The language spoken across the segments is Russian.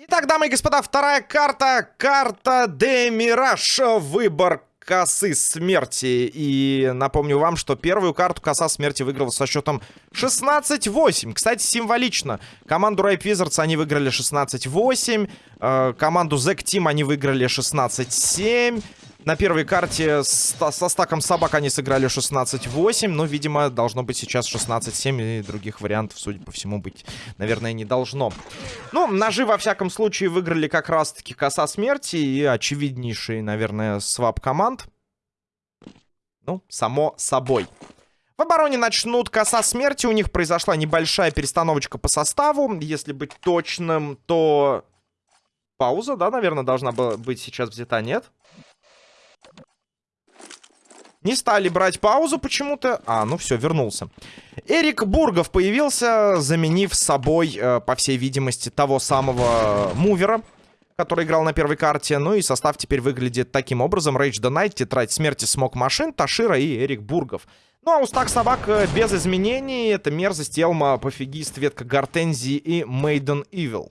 Итак, дамы и господа, вторая карта. Карта Де Мираж. Выбор косы смерти. И напомню вам, что первую карту коса смерти выиграл со счетом 16-8. Кстати, символично. Команду Ripe Wizards они выиграли 16-8. Э, команду Zack Team они выиграли 16-7. На первой карте со стаком собак они сыграли 16-8. Но, видимо, должно быть сейчас 16-7. И других вариантов, судя по всему, быть, наверное, не должно. Ну, ножи, во всяком случае, выиграли как раз-таки коса смерти. И очевиднейший, наверное, свап команд. Ну, само собой. В обороне начнут коса смерти. У них произошла небольшая перестановочка по составу. Если быть точным, то... Пауза, да, наверное, должна была быть сейчас взята, нет? Не стали брать паузу почему-то. А, ну все, вернулся. Эрик Бургов появился, заменив собой, э, по всей видимости, того самого мувера, который играл на первой карте. Ну и состав теперь выглядит таким образом. Рейдж the Night, Тетрадь Смерти, Смок Машин, Ташира и Эрик Бургов. Ну а у стак собак э, без изменений. Это Мерзость, Элма, Пофигист, Ветка Гортензии и Мейден Evil.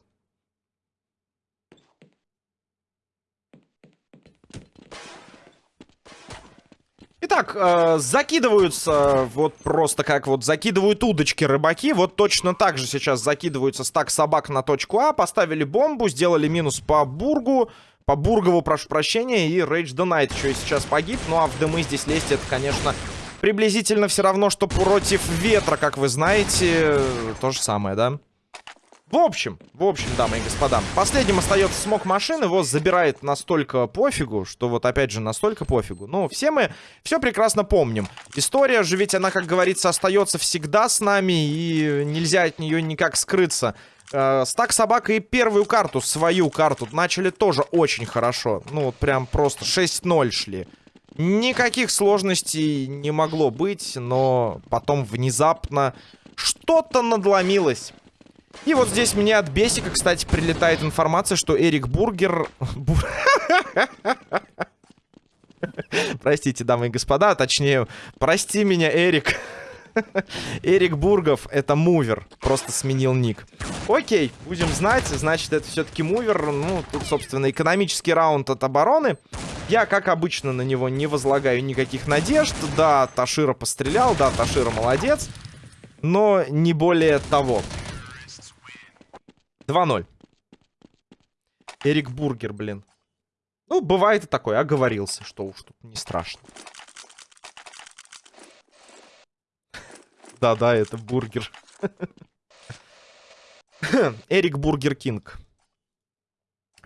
Итак, э, закидываются вот просто как вот закидывают удочки рыбаки. Вот точно так же сейчас закидываются стак собак на точку А. Поставили бомбу, сделали минус по Бургу. По Бургову, прошу прощения. И Rage the Night еще и сейчас погиб. Ну а в дымы здесь лезть это, конечно, приблизительно все равно, что против ветра, как вы знаете. То же самое, да? В общем, в общем, дамы и господа, последним остается смог машин, его забирает настолько пофигу, что вот опять же настолько пофигу. Ну, все мы все прекрасно помним. История же ведь она, как говорится, остается всегда с нами, и нельзя от нее никак скрыться. Э, стак собак и первую карту, свою карту, начали тоже очень хорошо. Ну, вот прям просто 6-0 шли. Никаких сложностей не могло быть, но потом внезапно что-то надломилось. И вот здесь мне от Бесика, кстати, прилетает информация, что Эрик Бургер... Простите, дамы и господа, точнее, прости меня, Эрик. Эрик Бургов, это Mover. Просто сменил ник. Окей, будем знать. Значит, это все-таки Mover. Ну, тут, собственно, экономический раунд от обороны. Я, как обычно, на него не возлагаю никаких надежд. Да, Ташира пострелял. Да, Ташира молодец. Но не более того. 2-0. Эрик Бургер, блин. Ну, бывает и такое. Оговорился, что уж тут не страшно. Да-да, это бургер. Эрик Burger King.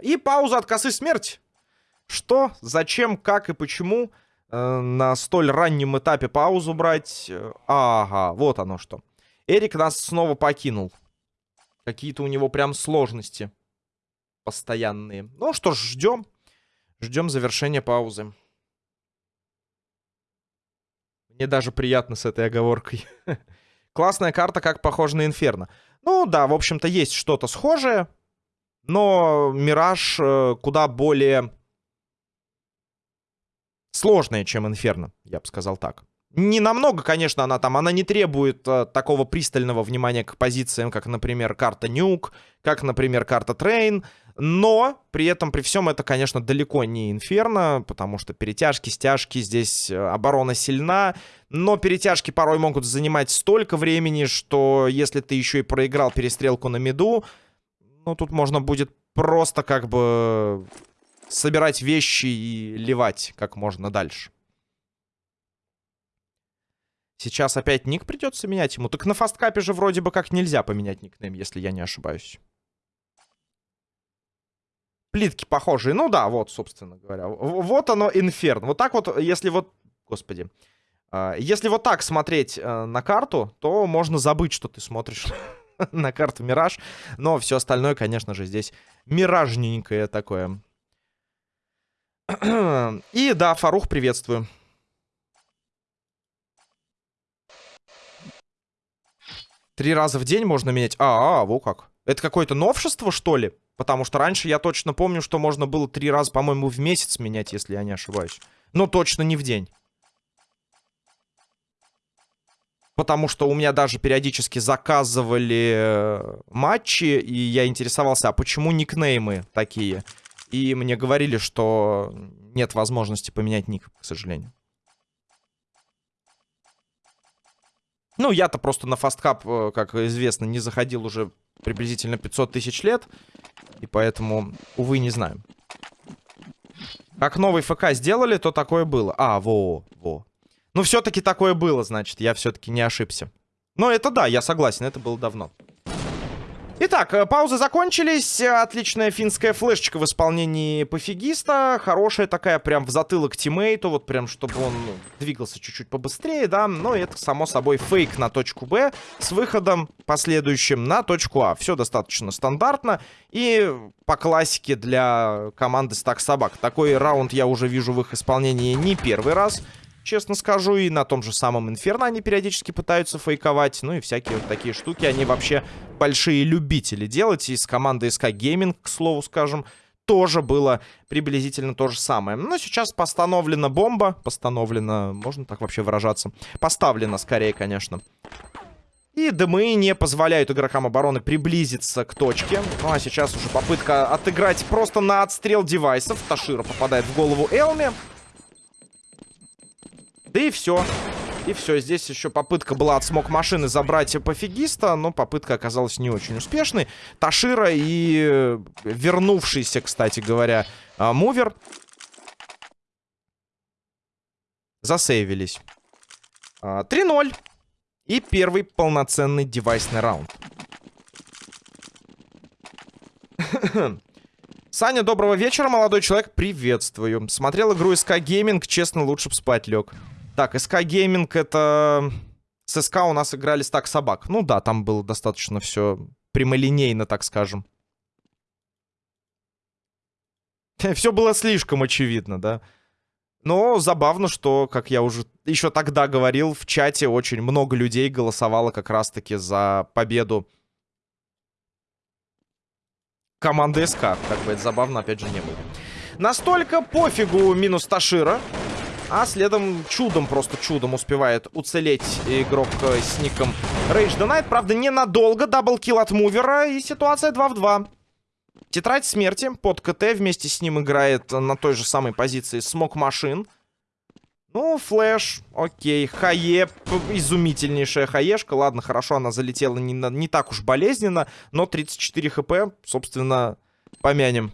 И пауза от косы смерть. Что, зачем, как и почему э, на столь раннем этапе паузу брать? Ага, вот оно что. Эрик нас снова покинул. Какие-то у него прям сложности постоянные. Ну что ж, ждем. Ждем завершения паузы. Мне даже приятно с этой оговоркой. Классная карта, как похожа на Инферно. Ну да, в общем-то, есть что-то схожее. Но Мираж э, куда более сложная, чем Инферно, я бы сказал так. Не намного, конечно, она там, она не требует э, такого пристального внимания к позициям, как, например, карта Нюк, как, например, карта Train, но при этом, при всем, это, конечно, далеко не Инферно, потому что перетяжки, стяжки, здесь э, оборона сильна, но перетяжки порой могут занимать столько времени, что если ты еще и проиграл перестрелку на миду, ну, тут можно будет просто как бы собирать вещи и ливать как можно дальше. Сейчас опять ник придется менять ему. Так на FASTCUP е же вроде бы как нельзя поменять никнейм, если я не ошибаюсь. Плитки похожие. Ну да, вот, собственно говоря. Вот оно, инферн. Вот так вот, если вот... Господи. А, если вот так смотреть э, на карту, то можно забыть, что ты смотришь на карту Мираж. Но все остальное, конечно же, здесь миражненькое такое. И да, Фарух, приветствую. Три раза в день можно менять. А, а, во как. Это какое-то новшество, что ли? Потому что раньше я точно помню, что можно было три раза, по-моему, в месяц менять, если я не ошибаюсь. Но точно не в день. потому что у меня даже периодически заказывали э, матчи, и я интересовался, а почему никнеймы такие? И мне говорили, что нет возможности поменять ник, к сожалению. Ну, я-то просто на фасткап, э, как известно, не заходил уже приблизительно 500 тысяч лет. И поэтому, увы, не знаю. Как новый ФК сделали, то такое было. А, во, во. Ну, все-таки такое было, значит. Я все-таки не ошибся. Но это да, я согласен, это было давно. Итак, э, паузы закончились. Отличная финская флешечка в исполнении пофигиста. Хорошая такая, прям в затылок тиммейту. Вот прям, чтобы он двигался чуть-чуть побыстрее, да. Но это, само собой, фейк на точку Б с выходом последующим на точку А. Все достаточно стандартно. И по классике для команды Стак Собак. Такой раунд я уже вижу в их исполнении не первый раз честно скажу. И на том же самом Инферно они периодически пытаются фейковать. Ну и всякие вот такие штуки они вообще большие любители делать. И с командой SK Gaming, к слову скажем, тоже было приблизительно то же самое. Но сейчас постановлена бомба. Постановлена, можно так вообще выражаться? Поставлена скорее, конечно. И дымы не позволяют игрокам обороны приблизиться к точке. Ну а сейчас уже попытка отыграть просто на отстрел девайсов. Ташира попадает в голову Элми. Да и все. И все, здесь еще попытка была от смог машины забрать пофигиста, но попытка оказалась не очень успешной. Ташира и вернувшийся, кстати говоря, а, мувер засейвились. 3-0. А, и первый полноценный девайсный раунд. Саня, доброго вечера, молодой человек. Приветствую. Смотрел игру SK Gaming, честно, лучше бы спать лег. Так, СК Гейминг это... С СК у нас играли стак собак. Ну да, там было достаточно все прямолинейно, так скажем. Все было слишком очевидно, да. Но забавно, что, как я уже еще тогда говорил, в чате очень много людей голосовало как раз-таки за победу команды СК. Как бы это забавно, опять же, не было. Настолько пофигу минус Ташира. А следом чудом, просто чудом успевает уцелеть игрок э, с ником Rage the Night. Правда, ненадолго. Даблкил от мувера и ситуация 2 в 2. Тетрадь смерти под CT вместе с ним играет на той же самой позиции Smoke Machine. Ну, flash, окей. HE, изумительнейшая хаешка. Ладно, хорошо, она залетела не, не так уж болезненно, но 34 HP, собственно, помянем.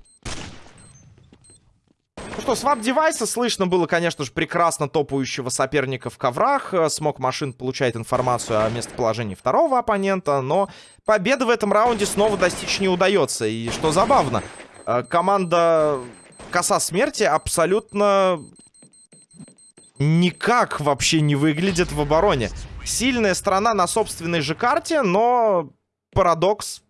Что, swap девайса слышно было, конечно же, прекрасно топающего соперника в коврах. Э, Smoke Machine получает информацию о местоположении второго оппонента, но победы в этом раунде снова достичь не удается. И что забавно, э, команда Коса Смерти абсолютно никак вообще не выглядит в обороне. Сильная страна на собственной же карте, но парадокс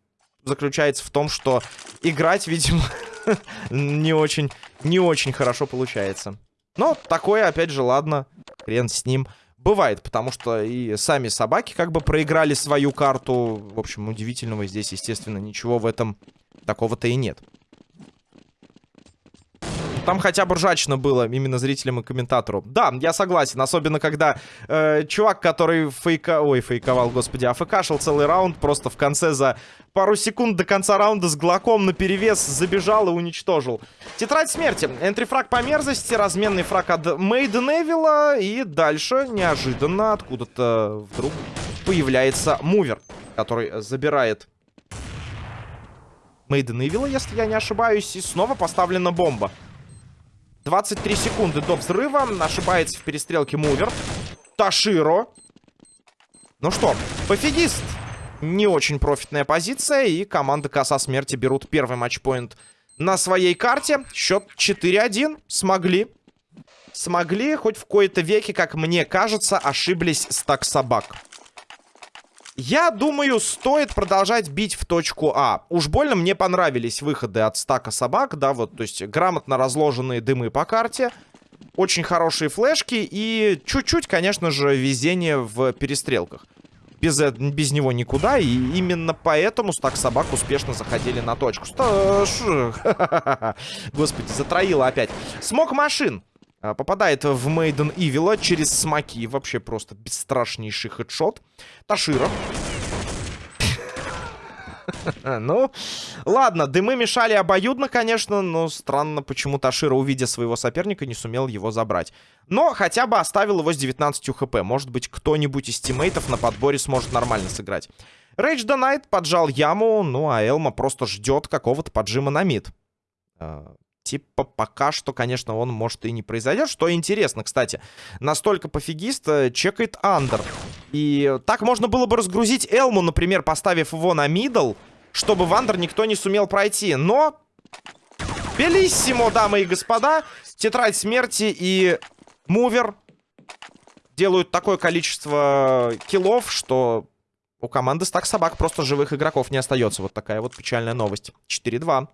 заключается в том, что играть, видимо, не очень, не очень хорошо получается. Но такое, опять же, ладно, хрен с ним. Бывает, потому что и сами собаки как бы проиграли свою карту. В общем, удивительного здесь, естественно, ничего в этом такого-то и нет. Там хотя бы ржачно было именно зрителям и комментатору. Да, я согласен. Особенно, когда э, чувак, который фейка... Ой, фейковал, господи, афкашил целый раунд, просто в конце за пару секунд до конца раунда с глоком на перевес забежал и уничтожил. Тетрадь смерти. Энтрифраг по мерзости, разменный фраг от Мейден Эвила. И дальше неожиданно откуда-то вдруг появляется мувер, который забирает Мейден Эвила, если я не ошибаюсь. И снова поставлена бомба. 23 секунды до взрыва. Ошибается в перестрелке Мувер. Таширо. Ну что, пофигист. Не очень профитная позиция. И команда Коса Смерти берут первый матчпоинт на своей карте. Счет 4-1. Смогли. Смогли, хоть в кои-то веке, как мне кажется, ошиблись стак собак. Я думаю, стоит продолжать бить в точку А. Уж больно мне понравились выходы от стака собак, да, вот, то есть грамотно разложенные дымы по карте. Очень хорошие флешки и чуть-чуть, конечно же, везение в перестрелках. Без, э, без него никуда, и именно поэтому стак собак успешно заходили на точку. Господи, затроило опять. Smoke Machine. А, попадает в Maiden Evil а через смоки. Вообще просто бесстрашнейший headshot. Ташира. Ну, ладно, дымы мешали обоюдно, конечно, но странно, почему Ташира, увидя своего соперника, не сумел его забрать. Но хотя бы оставил его с 19 HP. Может быть, кто-нибудь из тиммейтов на подборе сможет нормально сыграть. Рейдж Донайт поджал яму, ну а Элма просто ждет какого-то поджима на mid. Типа пока что, конечно, он может и не произойдет. Что интересно, кстати, настолько пофигист э, чекает under. И так можно было бы разгрузить Элму, например, поставив его на middle, чтобы в under никто не сумел пройти. Но... Bellissimo, дамы и господа. Тетрадь смерти и Mover делают такое количество киллов, что у команды стак собак просто живых игроков не остается. Вот такая вот печальная новость. 4-2.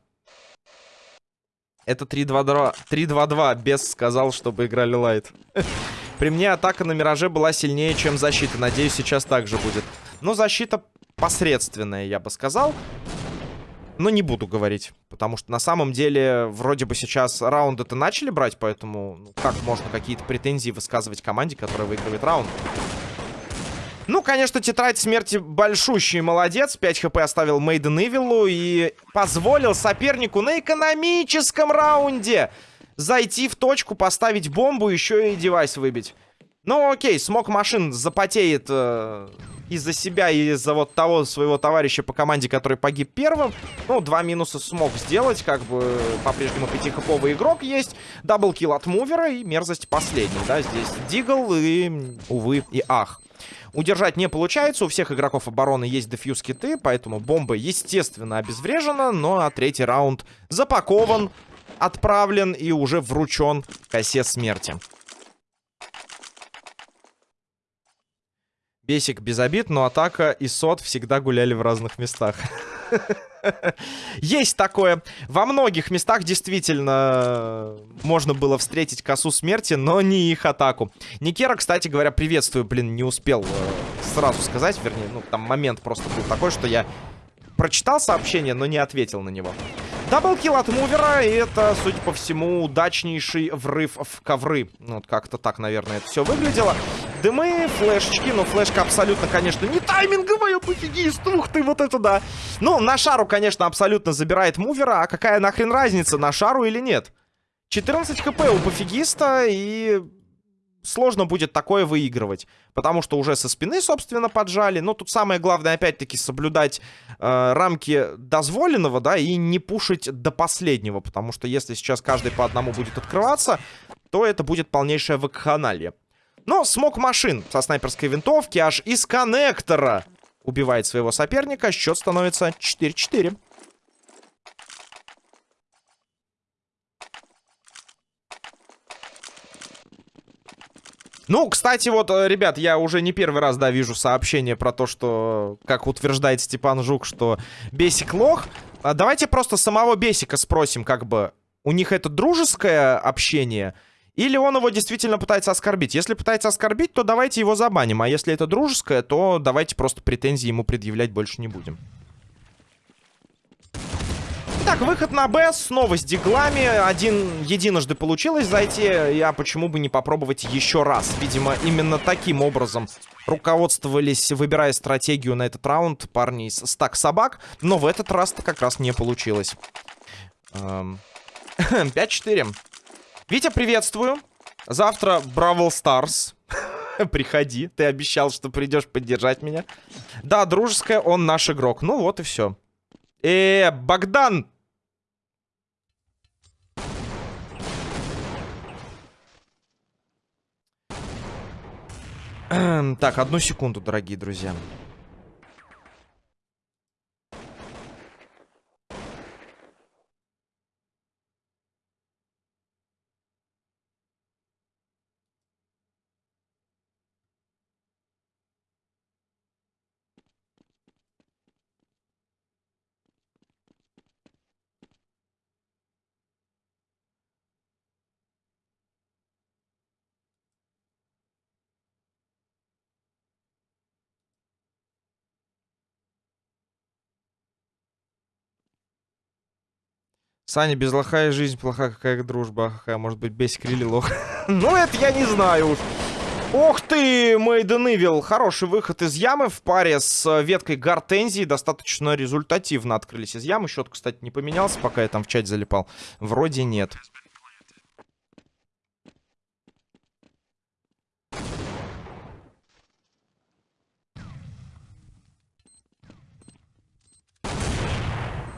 Это 3-2-2. Без сказал, чтобы играли лайт. При мне атака на Мираже была сильнее, чем защита. Надеюсь, сейчас так же будет. Но защита посредственная, я бы сказал. Но не буду говорить. Потому что на самом деле, вроде бы сейчас раунды-то начали брать, поэтому ну, как можно какие-то претензии высказывать команде, которая выигрывает раунд? Ну, конечно, тетрадь смерти большущий молодец. 5 хп оставил Мейден Ивиллу и позволил сопернику на экономическом раунде зайти в точку, поставить бомбу, еще и девайс выбить. Ну, окей, смог машин запотеет э, из-за себя и из-за вот того своего товарища по команде, который погиб первым. Ну, два минуса смог сделать, как бы по-прежнему пятихоповый игрок есть. Даблкил от мувера и мерзость последний, да, здесь Дигл и, увы, и ах. Удержать не получается, у всех игроков обороны есть дефьюз киты, поэтому бомба, естественно, обезврежена, но а третий раунд запакован, отправлен и уже вручен косе смерти. Бесик без обид, но атака и сот всегда гуляли в разных местах. Есть такое. Во многих местах действительно можно было встретить косу смерти, но не их атаку. Никера, кстати говоря, приветствую. Блин, не успел э, сразу сказать. Вернее, ну, там момент просто был такой, что я прочитал сообщение, но не ответил на него. Даблкил от мувера, и это, судя по всему, удачнейший врыв в ковры. Ну, вот как-то так, наверное, это все выглядело. Дымы, флешечки, но флешка абсолютно, конечно, не тайминговая, пофигист, ух ты, вот это да. Ну, на шару, конечно, абсолютно забирает мувера, а какая нахрен разница, на шару или нет? 14 хп у пофигиста, и сложно будет такое выигрывать. Потому что уже со спины, собственно, поджали. Но тут самое главное, опять-таки, соблюдать э, рамки дозволенного, да, и не пушить до последнего. Потому что если сейчас каждый по одному будет открываться, то это будет полнейшее вакханалия. Но смог машин со снайперской винтовки аж из коннектора убивает своего соперника. Счет становится 4-4. Ну, кстати, вот, э, ребят, я уже не первый раз, да, вижу сообщение про то, что, как утверждает Степан Жук, что Бесик лох. А давайте просто самого Бесика спросим, как бы, у них это дружеское общение, или он его действительно пытается оскорбить. Если пытается оскорбить, то давайте его забаним, а если это дружеское, то давайте просто претензии ему предъявлять больше не будем. Итак, выход на Б, снова с диглами. Один единожды получилось зайти, а почему бы не попробовать еще раз? Видимо, именно таким образом руководствовались, выбирая стратегию на этот раунд, парни из стак собак. Но в этот раз-то как раз не получилось. 5-4. Эм, Витя, приветствую. Завтра Бравл Старс. Приходи, ты обещал, что придешь поддержать меня. Да, дружеская, он наш игрок. Ну вот и все. Э, Богдан, Так, одну секунду, дорогие друзья. Саня, без лоха и жизнь плоха, какая дружба. Какая может быть бесик или лох. Ну, это я не знаю уж. Ох ты, Мейден Ивил. Хороший выход из ямы в паре с веткой Гортензии. Достаточно результативно открылись из ямы. Счет, кстати, не поменялся, пока я там в чате залипал. Вроде нет.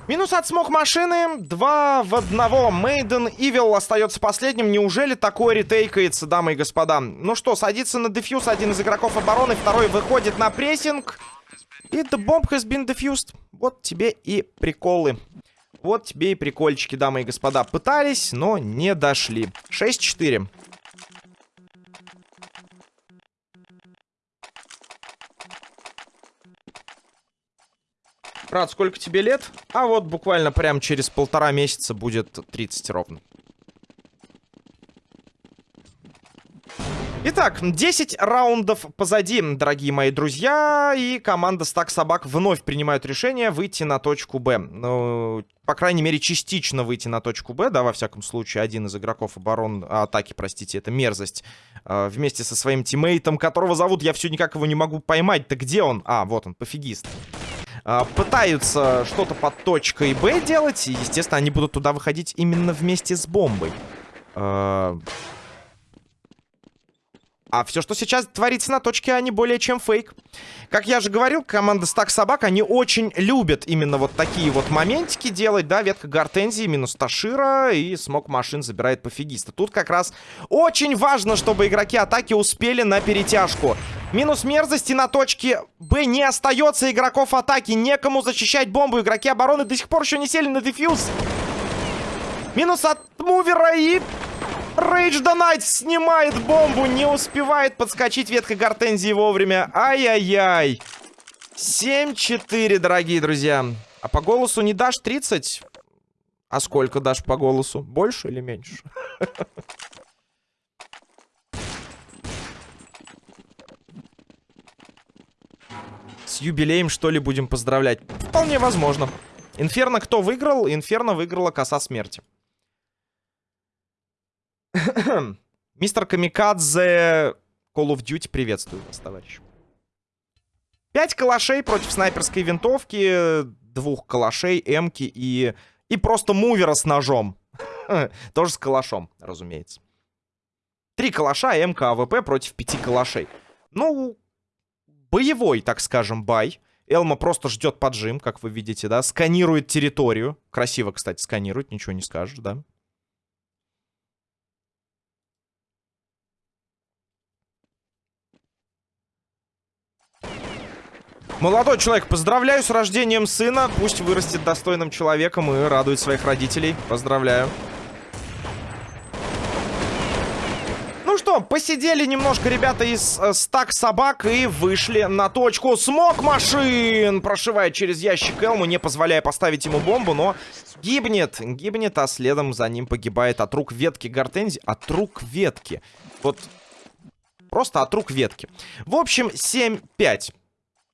Минус от смог машины. Два в одного. Мейден Ивил остается последним. Неужели такое ретейкается, дамы и господа? Ну что, садится на дефьюз один из игроков обороны. Второй выходит на прессинг. И the bomb has been defused. Вот тебе и приколы. Вот тебе и прикольчики, дамы и господа. Пытались, но не дошли. 6-4. Брат, сколько тебе лет? А вот буквально прям через полтора месяца будет 30 ровно. Итак, 10 раундов позади, дорогие мои друзья. И команда Стак Собак вновь принимает решение выйти на точку Б. Ну, по крайней мере, частично выйти на точку Б. Да, во всяком случае, один из игроков оборон... Атаки, простите, это мерзость. А, вместе со своим тиммейтом, которого зовут, я все никак его не могу поймать. Да где он? А, вот он, пофигист. А, пытаются что-то под точкой Б делать. И, естественно, они будут туда выходить именно вместе с бомбой. А, а все, что сейчас творится на точке А, не более чем фейк. Как я же говорил, команда Стак Собак, они очень любят именно вот такие вот моментики делать, да, ветка Гортензии, минус Ташира, и Смок Машин забирает пофигиста. Тут как раз очень важно, чтобы игроки атаки успели на перетяжку. Минус мерзости на точке Б не остается игроков атаки, некому защищать бомбу, игроки обороны до сих пор еще не сели на дефьюз. Минус от мувера и Рейдж Донайт снимает бомбу, не успевает подскочить ветка гортензии вовремя. Ай-яй-яй. 7-4, дорогие друзья. А по голосу не дашь 30? А сколько дашь по голосу? Больше или меньше? С юбилеем, что ли, будем поздравлять? Вполне возможно. Инферно кто выиграл? Инферно выиграла коса смерти. Мистер Камикадзе Call of Duty приветствую вас, товарищ. Пять калашей против снайперской винтовки, двух калашей, эмки и... И просто Mover а с ножом. Тоже с калашом, разумеется. Три калаша, МК, AWP против пяти калашей. Ну, боевой, так скажем, buy. Элма просто ждет поджим, как вы видите, да. Сканирует территорию. Красиво, кстати, сканирует, ничего не скажешь, да. Молодой человек, поздравляю с рождением сына. Пусть вырастет достойным человеком и радует своих родителей. Поздравляю. Что, посидели немножко ребята из э, стак собак и вышли на точку. Смог машин прошивает через ящик Элму, не позволяя поставить ему бомбу, но гибнет. Гибнет, а следом за ним погибает от рук ветки Гортензи. От рук ветки. Вот просто от рук ветки. В общем, 7-5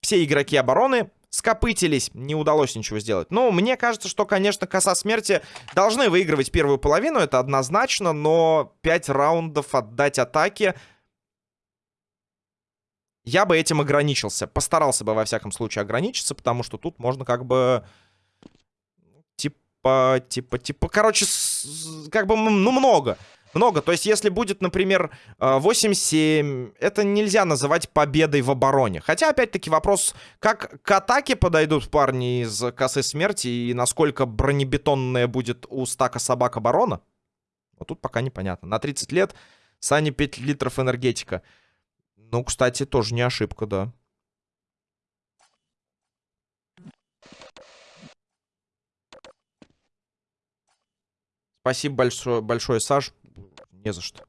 все игроки обороны скопытились, не удалось ничего сделать. Ну, мне кажется, что, конечно, коса смерти должны выигрывать первую половину, это однозначно, но 5 раундов отдать атаке... Я бы этим ограничился. Постарался бы, во всяком случае, ограничиться, потому что тут можно как бы... Типа, типа, типа... Короче, как бы, ну, много. Много. То есть, если будет, например, 8-7, э, это нельзя называть победой в обороне. Хотя, опять-таки, вопрос, как к атаке подойдут парни из косы смерти и насколько бронебетонная будет у стака собак оборона. Вот тут пока непонятно. На 30 лет Сани 5 литров энергетика. Ну, кстати, тоже не ошибка, да. Спасибо большое, большое, Саш. Не за что.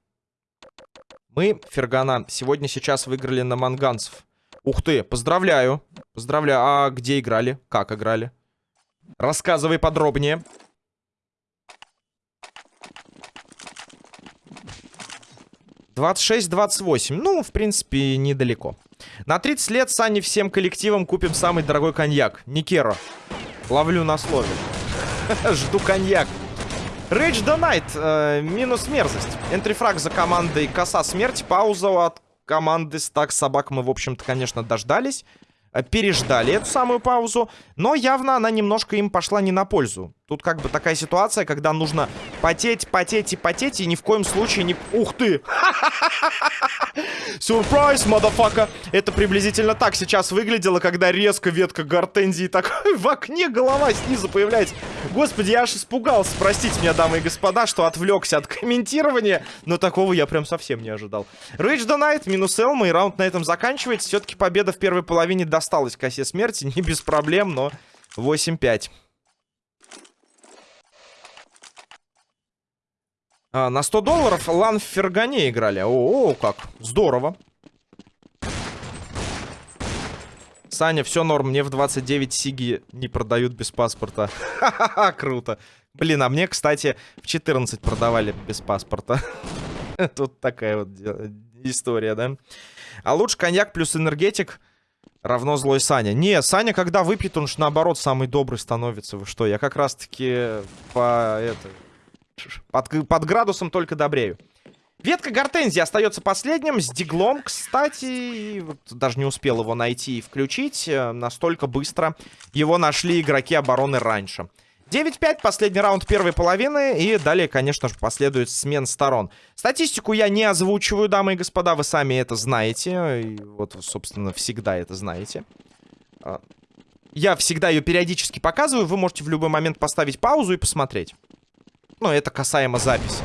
Мы, Фергана, сегодня сейчас выиграли на манганцев. Ух ты, поздравляю. Поздравляю. А где играли? Как играли? Рассказывай подробнее. Двадцать шесть, двадцать восемь. Ну, в принципе, недалеко. На 30 лет с Аней всем коллективом купим самый дорогой коньяк. Никеро. Ловлю на слове. Жду коньяк. The Night, э, минус мерзость. Энтрифраг за командой Коса Смерть. Пауза от команды Стак Собак мы, в общем-то, конечно, дождались. Э, переждали эту самую паузу. Но явно она немножко им пошла не на пользу. Тут как бы такая ситуация, когда нужно потеть, потеть и потеть, и ни в коем случае не... Ух ты! Сюрприз, мадафака! Это приблизительно так сейчас выглядело, когда резко ветка гортензии такой в окне голова снизу появляется. Господи, я аж испугался. Простите меня, дамы и господа, что отвлекся от комментирования, но такого я прям совсем не ожидал. Rage the минус Элма, и раунд на этом заканчивается. Все-таки победа в первой половине досталась косе смерти, не без проблем, но 8-5. А, на 100 долларов Лан в Фергане играли. О, о, как. Здорово. Саня, все норм, мне в 29 сиги не продают без паспорта. Ха-ха-ха, круто. Блин, а мне, кстати, в 14 продавали без паспорта. Тут такая вот история, да? А лучше коньяк плюс энергетик равно злой Саня. Не, Саня, когда выпьет, он же наоборот самый добрый становится. Вы что, я как раз-таки по... это под, под градусом только добрею. Ветка гортензии остается последним. С диглом, кстати, вот даже не успел его найти и включить. Э, настолько быстро его нашли игроки обороны раньше. 9-5, последний раунд первой половины. И далее, конечно же, последует смен сторон. Статистику я не озвучиваю, дамы и господа. Вы сами это знаете. И вот, собственно, всегда это знаете. А, я всегда ее периодически показываю. Вы можете в любой момент поставить паузу и посмотреть. Ну, это касаемо записи.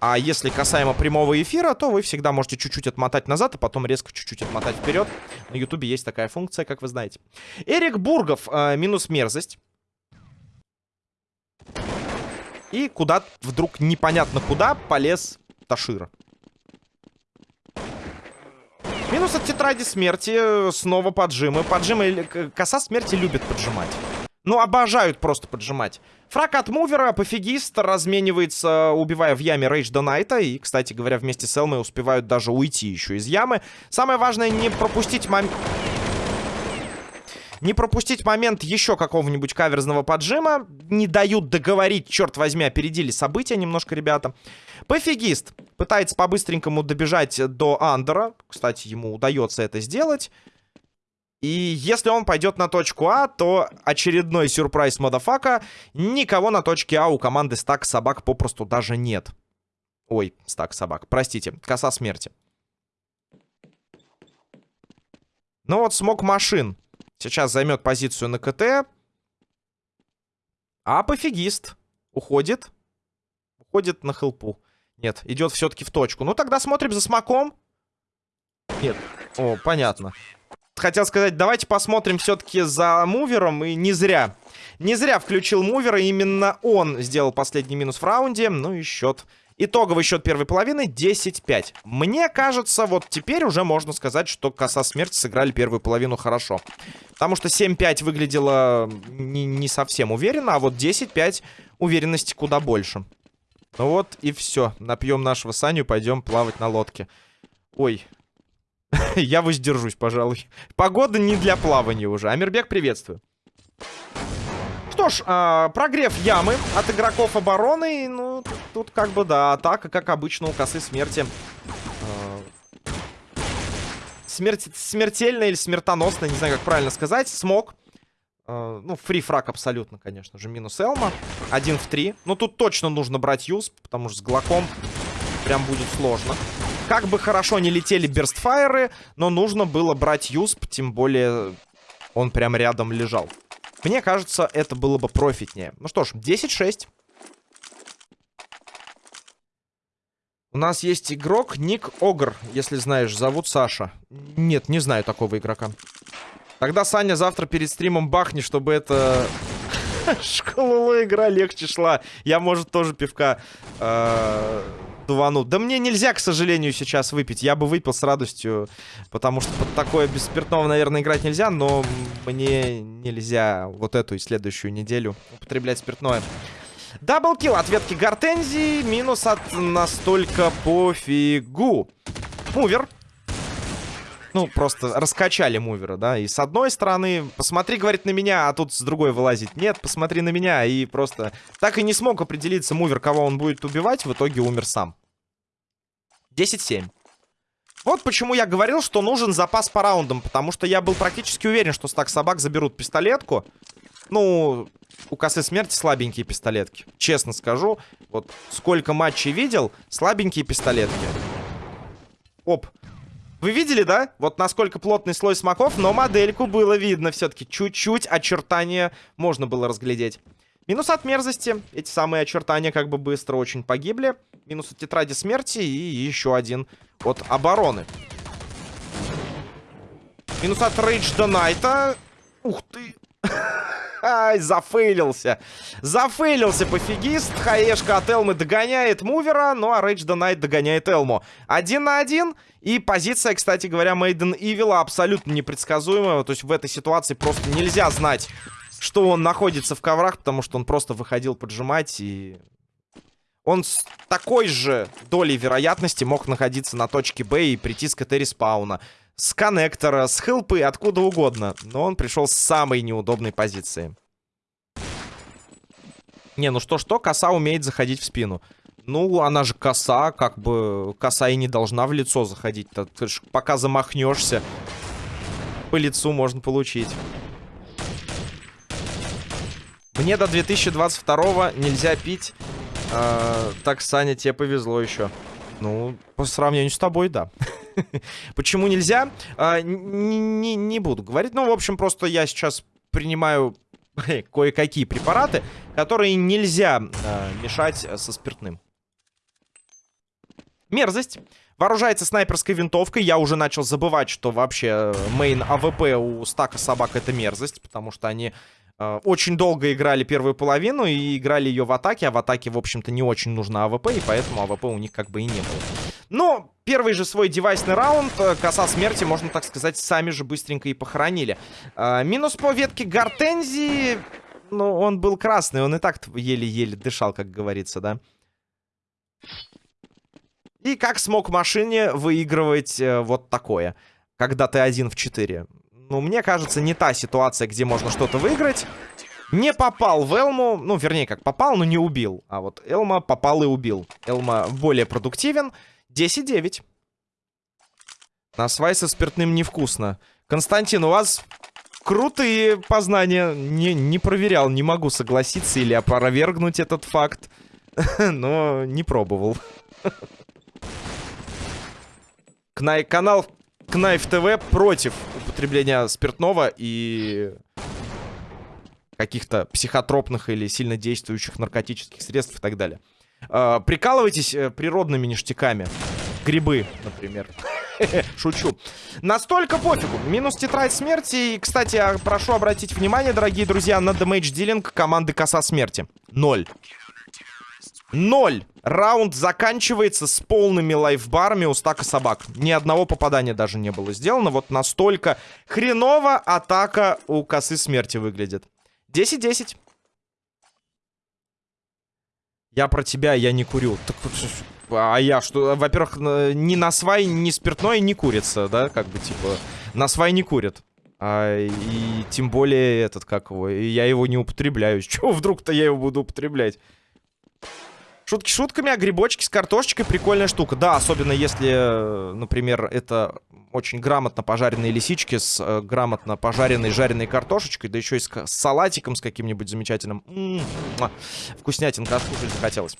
А если касаемо прямого эфира, то вы всегда можете чуть-чуть отмотать назад, а потом резко чуть-чуть отмотать вперед. На ютубе есть такая функция, как вы знаете. Эрик Бургов, э, минус мерзость. И куда вдруг непонятно куда полез Ташира. Минус от тетради смерти. Снова поджимы. Поджимы... Коса смерти любит поджимать. Ну, обожают просто поджимать. Фраг от мувера, пофигист, разменивается, убивая в яме Рейдж Донайта. И, кстати говоря, вместе с Элмой успевают даже уйти еще из ямы. Самое важное не пропустить момент... Не пропустить момент еще какого-нибудь каверзного поджима. Не дают договорить, черт возьми, опередили события немножко, ребята. Пофигист пытается по-быстренькому добежать до Андера. Кстати, ему удается это сделать. И если он пойдет на точку А, то очередной сюрприз модафака. Никого на точке А у команды стак собак попросту даже нет. Ой, стак собак. Простите, коса смерти. Ну вот смог машин. Сейчас займет позицию на КТ. А пофигист. Уходит. Уходит на хелпу. Нет, идет все-таки в точку. Ну тогда смотрим за смоком. Нет. О, понятно хотел сказать, давайте посмотрим все-таки за мувером. И не зря. Не зря включил мувера. Именно он сделал последний минус в раунде. Ну и счет. Итоговый счет первой половины 10-5. Мне кажется, вот теперь уже можно сказать, что коса смерти сыграли первую половину хорошо. Потому что 7-5 выглядело не, не совсем уверенно, а вот 10-5 уверенности куда больше. Ну вот и все. Напьем нашего Саню, пойдем плавать на лодке. Ой, Я воздержусь, пожалуй. Погода не для плавания уже. Амирбек, приветствую. Что ж, э, прогрев ямы от игроков обороны. Ну, тут, тут как бы, да, атака, как обычно, у косы смерти. Э, смерти смертельно или смертоносно, не знаю, как правильно сказать. Смог. Э, ну, фри-фраг абсолютно, конечно же. Минус Элма. Один в три. Но тут точно нужно брать юз, потому что с Глоком прям будет сложно. Как бы хорошо не летели берстфайеры, но нужно было брать юсп, тем более он прям рядом лежал. Мне кажется, это было бы профитнее. Ну что ж, 10-6. У нас есть игрок Ник Огр, если знаешь, зовут Саша. Нет, не знаю такого игрока. Тогда, Саня, завтра перед стримом бахни, чтобы это... Школа игра легче шла. Я, может, тоже пивка э, дувану. Да мне нельзя, к сожалению, сейчас выпить. Я бы выпил с радостью, потому что под такое без спиртного, наверное, играть нельзя, но мне нельзя вот эту и следующую неделю употреблять спиртное. Double kill от ветки Гортензии, минус от настолько пофигу. Mover ну, просто раскачали Mover а, да, и с одной стороны, посмотри, говорит, на меня, а тут с другой вылазить. Нет, посмотри на меня, и просто так и не смог определиться Mover, кого он будет убивать, в итоге умер сам. 10-7. Вот почему я говорил, что нужен запас по раундам, потому что я был практически уверен, что стак собак заберут пистолетку. Ну, у косы смерти слабенькие пистолетки. Честно скажу, вот сколько матчей видел, слабенькие пистолетки. Оп, вы видели, да? Вот насколько плотный слой смоков, но модельку было видно все-таки. Чуть-чуть очертания можно было разглядеть. Минус от мерзости. Эти самые очертания как бы быстро очень погибли. Минус от тетради смерти и еще один от обороны. Минус от Рейдж Найта. Ух ты. Ай, зафейлился. Зафейлился пофигист. Хаешка от Элмы догоняет мувера, ну а Рейдж Найт догоняет Элму. Один на один. И позиция, кстати говоря, Мейден Ивила абсолютно непредсказуемая. То есть в этой ситуации просто нельзя знать, что он находится в коврах, потому что он просто выходил поджимать и... Он с такой же долей вероятности мог находиться на точке Б и прийти с КТ респауна. С коннектора, с хелпы, откуда угодно. Но он пришел с самой неудобной позиции. Не, ну что-что, коса умеет заходить в спину. Ну, она же коса, как бы коса и не должна в лицо заходить. -то. Пока замахнешься, по лицу можно получить. Мне до 2022 нельзя пить. Э, так, Саня, тебе повезло еще. Ну, по сравнению с тобой, да. Почему нельзя? Э, не, не буду говорить. Ну, в общем, просто я сейчас принимаю кое-какие препараты, которые нельзя э, мешать со спиртным. Мерзость. Вооружается снайперской винтовкой. Я уже начал забывать, что вообще main AWP у стака собак это мерзость. Потому что они э, очень долго играли первую половину и играли ее в атаке. А в атаке, в общем-то, не очень нужна АВП. И поэтому AWP у них как бы и не было. Но первый же свой девайсный раунд, э, коса смерти, можно так сказать, сами же быстренько и похоронили. Э, минус по ветке гортензии. Ну, он был красный. Он и так еле-еле дышал, как говорится, да. И как смог машине выигрывать э, вот такое, когда ты один в 4? Ну, мне кажется, не та ситуация, где можно что-то выиграть. Не попал в Элму, ну, вернее, как попал, но не убил. А вот Элма попал и убил. Элма более продуктивен. 10-9. На свай со спиртным невкусно. Константин, у вас крутые познания. Не, не проверял, не могу согласиться или опровергнуть этот факт. Но не пробовал. Кнай канал Кнайф ТВ против употребления спиртного и каких-то психотропных или сильно действующих наркотических средств и так далее. Э, прикалывайтесь природными ништяками. Грибы, например. Шучу. Настолько пофигу. Минус тетрадь смерти. И, кстати, прошу обратить внимание, дорогие друзья, на дэмэдж дилинг команды Коса Смерти. Ноль. Ноль. Раунд заканчивается с полными лайфбарами у стака собак. Ни одного попадания даже не было сделано. Вот настолько хреново атака у косы смерти выглядит. 10-10. Я про тебя, я не курю. Так, а я что? Во-первых, ни на свай, ни спиртное не курится, да? Как бы, типа, на свай не курят. А, и тем более этот, как его, я его не употребляю. Чего вдруг-то я его буду употреблять? Шутки шутками, а грибочки с картошечкой прикольная штука. Да, особенно если, например, это очень грамотно пожаренные лисички с э, грамотно пожаренной жареной картошечкой, да еще и с, с салатиком с каким-нибудь замечательным. М -м -м, вкуснятинка, аж захотелось.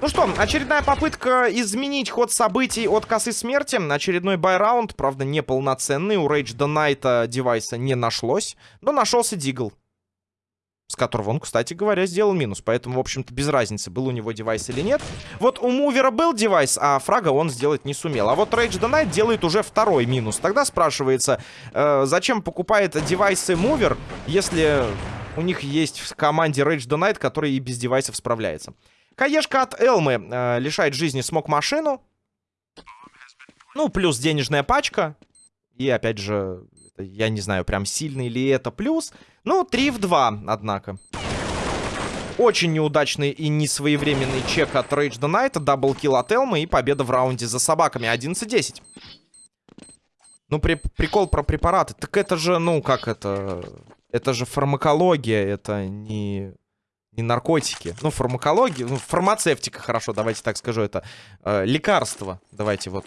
Ну что, очередная попытка изменить ход событий от косы смерти. Очередной байраунд, правда, неполноценный. У Рейдж Найта девайса не нашлось, но нашелся Дигл с которого он, кстати говоря, сделал минус. Поэтому, в общем-то, без разницы, был у него девайс или нет. Вот у Мувера был девайс, а фрага он сделать не сумел. А вот Rage Night делает уже второй минус. Тогда спрашивается, э, зачем покупает девайсы Мувер, если у них есть в команде Rage Night, который и без девайсов справляется. Каешка от Элмы э, лишает жизни смог машину. Ну, плюс денежная пачка. И, опять же, я не знаю, прям сильный ли это плюс. Ну, 3 в 2, однако. Очень неудачный и несвоевременный чек от Rage the Night, даблкил от Элмы и победа в раунде за собаками 11-10. Ну, при, прикол про препараты. Так это же, ну, как это... Это же фармакология, это не, не наркотики. Ну, фармакология, ну, фармацевтика, хорошо, давайте так скажу, это э, лекарство. Давайте вот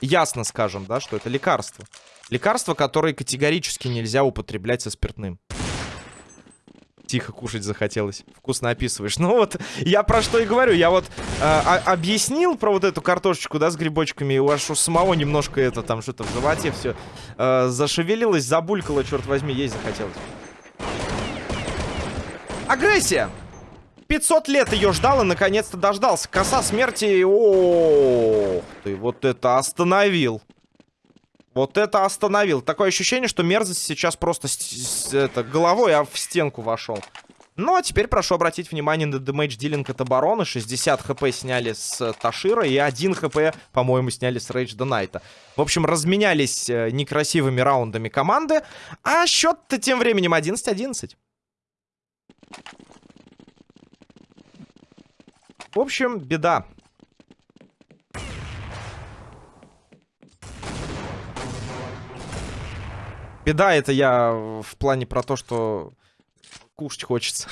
ясно скажем, да, что это лекарство. Лекарство, которое категорически нельзя употреблять со спиртным. Тихо кушать захотелось. Вкусно описываешь. Ну вот, я про что и говорю. Я вот э, объяснил про вот эту картошечку, да, с грибочками. И у вас у самого немножко это там что-то в животе все э, зашевелилось, забулькало, черт возьми, есть захотелось. Агрессия! 500 лет ее ждал и наконец-то дождался. Коса смерти. О, ты вот это остановил. Вот это остановил. Такое ощущение, что мерзость сейчас просто с, с, это, головой а в стенку вошел. Ну, а теперь прошу обратить внимание на дэмэдж дилинг от обороны. 60 хп сняли с Ташира и 1 хп, по-моему, сняли с Рейдж Найта. В общем, разменялись э, некрасивыми раундами команды. А счет-то тем временем 11-11. В общем, беда. Беда это я в плане про то, что кушать хочется.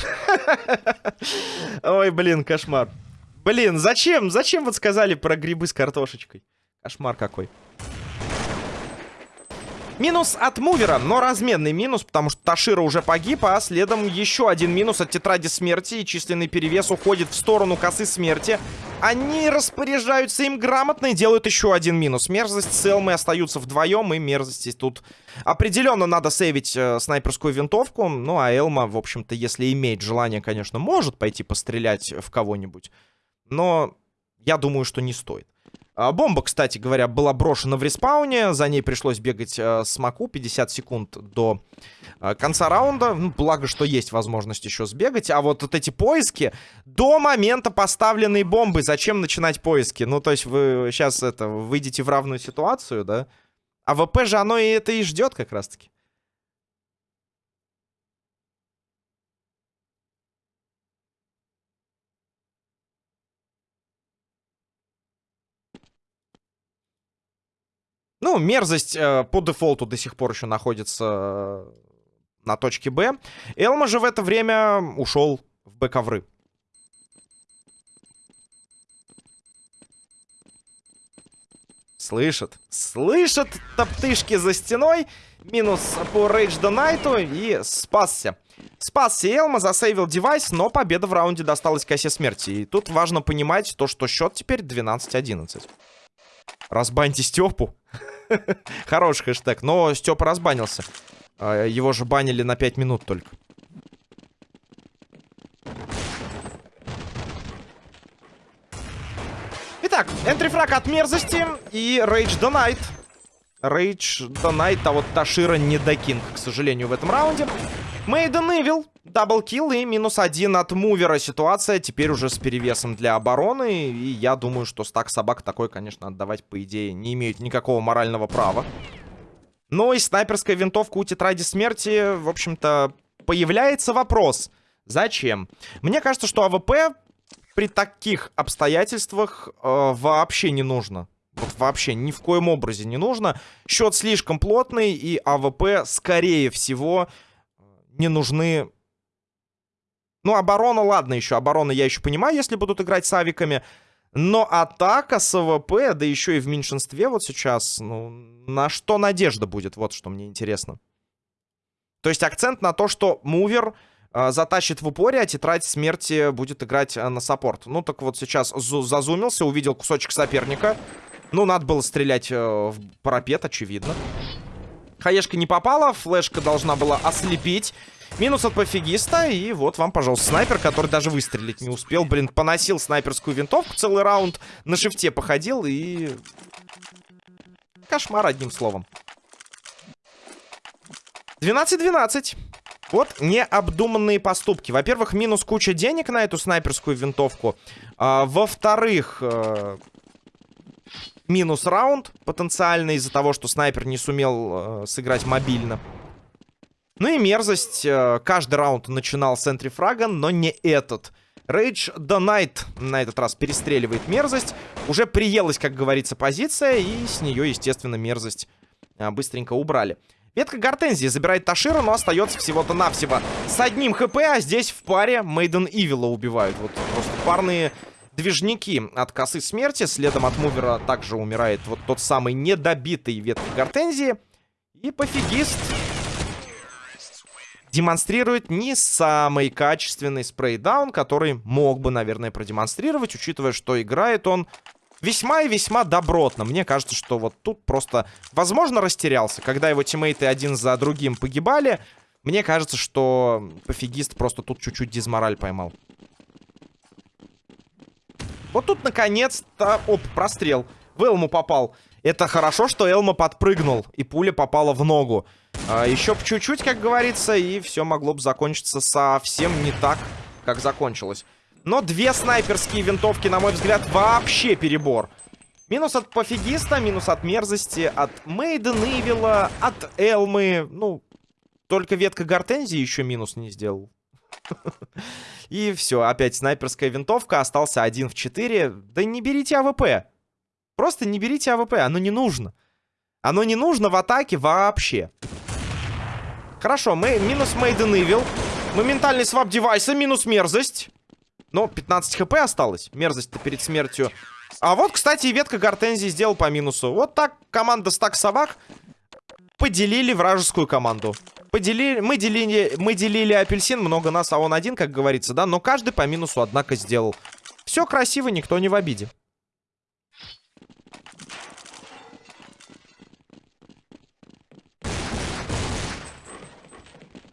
Ой, блин, кошмар. Блин, зачем? Зачем вот сказали про грибы с картошечкой? Кошмар какой. Минус от мувера, но разменный минус, потому что Ташира уже погиб, а следом еще один минус от тетради смерти. И численный перевес уходит в сторону косы смерти. Они распоряжаются им грамотно и делают еще один минус. Мерзость с остаются вдвоем, и мерзости тут определенно надо сейвить э, снайперскую винтовку. Ну, а Элма, в общем-то, если имеет желание, конечно, может пойти пострелять в кого-нибудь. Но я думаю, что не стоит. А, бомба, кстати говоря, была брошена в респауне. За ней пришлось бегать э, с Маку 50 секунд до э, конца раунда. Ну, благо, что есть возможность еще сбегать. А вот, вот эти поиски до момента поставленной бомбы. Зачем начинать поиски? Ну, то есть вы сейчас это выйдете в равную ситуацию, да? А ВП же оно и это и ждет как раз-таки. Ну, мерзость э, по дефолту до сих пор еще находится э, на точке Б. Элма же в это время ушел в Б-ковры. Слышат. Слышат топтышки за стеной. Минус по Рейдж Донайту и спасся. Спасся Элма, засейвил девайс, но победа в раунде досталась косе смерти. И тут важно понимать то, что счет теперь 12-11. Разбаньте Степу. Хороший хэштег. Но Степа разбанился. А, его же банили на 5 минут только. Итак, энтрифраг от мерзости и Рейдж Донайт. Рейдж Донайт, а вот Ташира не докинг, к сожалению, в этом раунде. Мейден Ивил, даблкил и минус один от мувера. Ситуация теперь уже с перевесом для обороны. И я думаю, что стак собак такой, конечно, отдавать, по идее, не имеют никакого морального права. Ну и снайперская винтовка у тетради смерти, в общем-то, появляется вопрос. Зачем? Мне кажется, что AWP при таких обстоятельствах э, вообще не нужно. Вот вообще ни в коем образе не нужно. Счет слишком плотный, и AWP, скорее всего, не нужны... Ну, оборона, ладно еще. Оборона я еще понимаю, если будут играть с авиками. Но атака с AWP, да еще и в меньшинстве вот сейчас, ну, на что надежда будет? Вот что мне интересно. То есть акцент на то, что мувер э, затащит в упоре, а тетрадь смерти будет играть э, на саппорт. Ну, так вот сейчас зазумился, увидел кусочек соперника. Ну, надо было стрелять э, в парапет, очевидно. Хаешка не попала, флешка должна была ослепить. Минус от пофигиста, и вот вам, пожалуйста, снайпер, который даже выстрелить не успел. Блин, поносил снайперскую винтовку целый раунд, на шифте походил, и... Кошмар, одним словом. 12-12. Вот необдуманные поступки. Во-первых, минус куча денег на эту снайперскую винтовку. А, Во-вторых, э, минус раунд потенциально из-за того, что снайпер не сумел э, сыграть мобильно. Ну и мерзость. Э, каждый раунд начинал с энтрифрага, но не этот. Рейдж Донайт на этот раз перестреливает мерзость. Уже приелась, как говорится, позиция, и с нее, естественно, мерзость а, быстренько убрали. Ветка Гортензии забирает Ташира, но остается всего-то навсего с одним хп, а здесь в паре Мейден Ивила убивают. Вот просто парные движники от косы смерти. Следом от мувера также умирает вот тот самый недобитый ветка Гортензии. И пофигист демонстрирует не самый качественный спрейдаун, который мог бы, наверное, продемонстрировать, учитывая, что играет он весьма и весьма добротно. Мне кажется, что вот тут просто, возможно, растерялся. Когда его тиммейты один за другим погибали, мне кажется, что пофигист просто тут чуть-чуть дизмораль поймал. Вот тут, наконец-то... Оп, прострел. В Элму попал. Это хорошо, что Элма подпрыгнул, и пуля попала в ногу. А, еще чуть-чуть, как говорится, и все могло бы закончиться совсем не так, как закончилось. Но две снайперские винтовки, на мой взгляд, вообще перебор. Минус от пофигиста, минус от мерзости, от Мейден Ивила, от Элмы. Ну, только ветка Гортензии еще минус не сделал. И все, опять снайперская винтовка, остался один в 4. Да не берите AWP. Просто не берите AWP, оно не нужно. Оно не нужно в атаке вообще. Хорошо, мы минус Мейден Ивил. Моментальный свап девайса, минус мерзость. Но 15 хп осталось. Мерзость-то перед смертью. А вот, кстати, и ветка гортензии сделал по минусу. Вот так команда стак собак поделили вражескую команду. Поделили, мы делили, мы делили апельсин, много нас, а он один, как говорится, да? Но каждый по минусу, однако, сделал. Все красиво, никто не в обиде.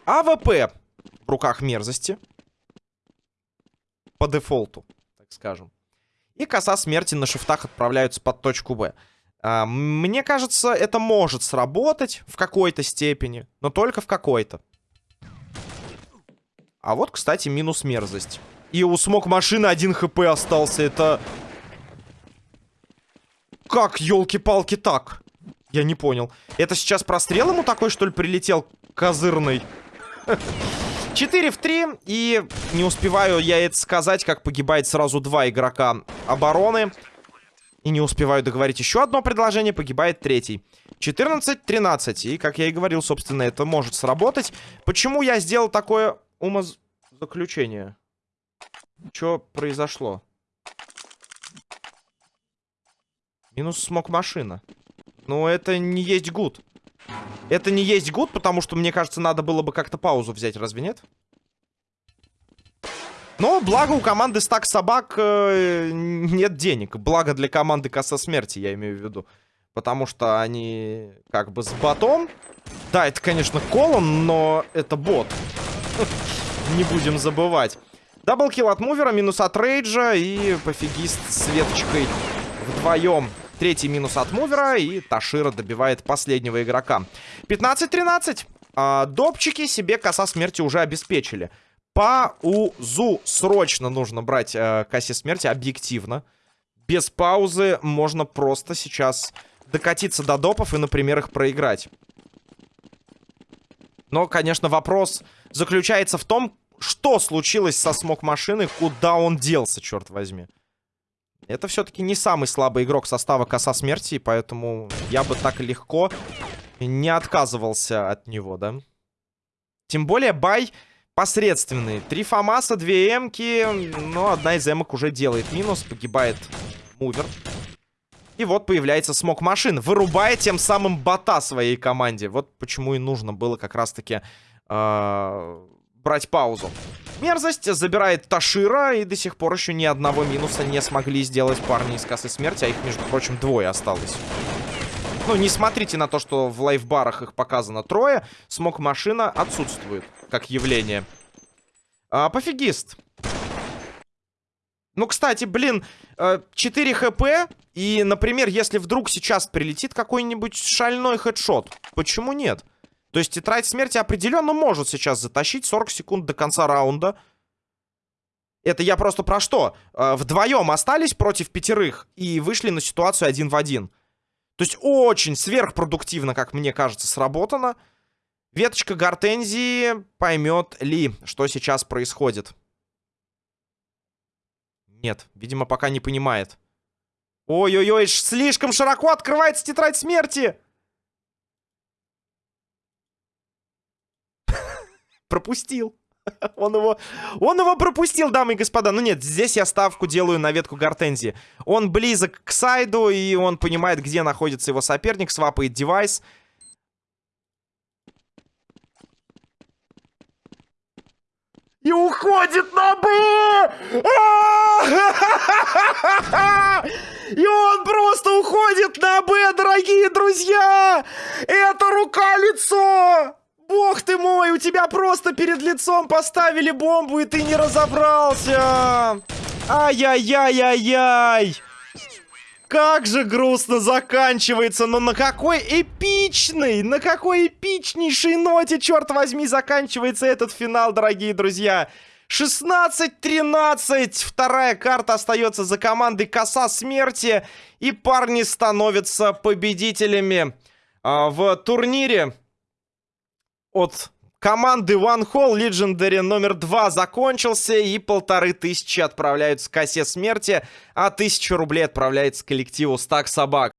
AWP в руках мерзости по дефолту, так скажем. И коса смерти на шифтах отправляются под точку Б. А, мне кажется, это может сработать в какой-то степени, но только в какой-то. А вот, кстати, минус мерзость. И у смог машины один хп остался. Это... Как, елки-палки, так? Я не понял. Это сейчас прострел ему такой, что ли, прилетел козырный? 4 в 3. И не успеваю я это сказать, как погибает сразу два игрока обороны. И не успеваю договорить еще одно предложение, погибает третий. 14-13. И, как я и говорил, собственно, это может сработать. Почему я сделал такое умозаключение? Что произошло? Минус смог машина. Ну, это не есть гуд. Это не есть гуд, потому что, мне кажется, надо было бы как-то паузу взять, разве нет? Но, благо, у команды стак собак э, нет денег. Благо для команды коса смерти, я имею в виду. Потому что они как бы с ботом. Да, это, конечно, колон, но это бот. Не будем забывать. Double kill от мувера, минус от рейджа и пофигист с веточкой вдвоем. Третий минус от мувера. И Ташира добивает последнего игрока. 15-13. А, допчики себе коса смерти уже обеспечили. Паузу срочно нужно брать э, косе смерти объективно. Без паузы можно просто сейчас докатиться до допов и, например, их проиграть. Но, конечно, вопрос заключается в том, что случилось со смог машины, куда он делся, черт возьми. Это все-таки не самый слабый игрок состава коса смерти, поэтому я бы так легко не отказывался от него, да? Тем более buy посредственный. Три фамаса, две эмки, но одна из эмок уже делает минус, погибает мувер. И вот появляется смог машин, вырубая тем самым бота своей команде. Вот почему и нужно было как раз-таки э, брать паузу. Мерзость забирает Ташира, и до сих пор еще ни одного минуса не смогли сделать парни из косы смерти, а их, между прочим, двое осталось. Ну, не смотрите на то, что в лайфбарах их показано трое. Смог машина отсутствует, как явление. А, пофигист. Ну, кстати, блин, 4 э, хп. И, например, если вдруг сейчас прилетит какой-нибудь шальной хедшот, почему нет? То есть тетрадь смерти определенно может сейчас затащить 40 секунд до конца раунда. Это я просто про что? Э, вдвоем остались против пятерых и вышли на ситуацию один в один. То есть очень сверхпродуктивно, как мне кажется, сработано. Веточка гортензии поймет ли, что сейчас происходит. Нет, видимо, пока не понимает. Ой-ой-ой, слишком широко открывается тетрадь смерти! Пропустил. Он его, он его пропустил, дамы и господа. Ну нет, здесь я ставку делаю на ветку Гортензии. Он близок к сайду, и он понимает, где находится его соперник, свапает девайс. И уходит на Б! И он просто уходит на Б, дорогие друзья! Это рука-лицо! Бог ты мой, у тебя просто перед лицом поставили бомбу, и ты не разобрался! Ай-яй-яй-яй-яй! Как же грустно заканчивается, но на какой эпичной, на какой эпичнейшей ноте, черт возьми, заканчивается этот финал, дорогие друзья. 16-13, вторая карта остается за командой Коса Смерти, и парни становятся победителями а, в турнире от команды One Hall Legendary номер два закончился, и полторы тысячи отправляются к косе смерти, а тысячу рублей отправляется коллективу Стак Собак.